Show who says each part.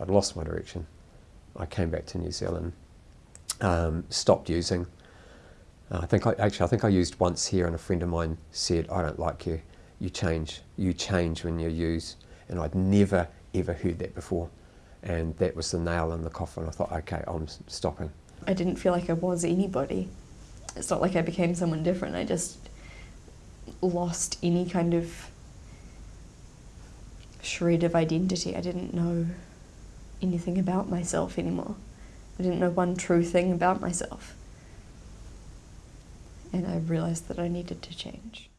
Speaker 1: I'd lost my direction. I came back to New Zealand, um, stopped using. Uh, I think I, actually I think I used once here, and a friend of mine said, "I don't like you. You change. You change when you use." And I'd never ever heard that before, and that was the nail in the coffin. I thought, "Okay, I'm stopping."
Speaker 2: I didn't feel like I was anybody. It's not like I became someone different. I just lost any kind of shred of identity. I didn't know anything about myself anymore. I didn't know one true thing about myself. And I realised that I needed to change.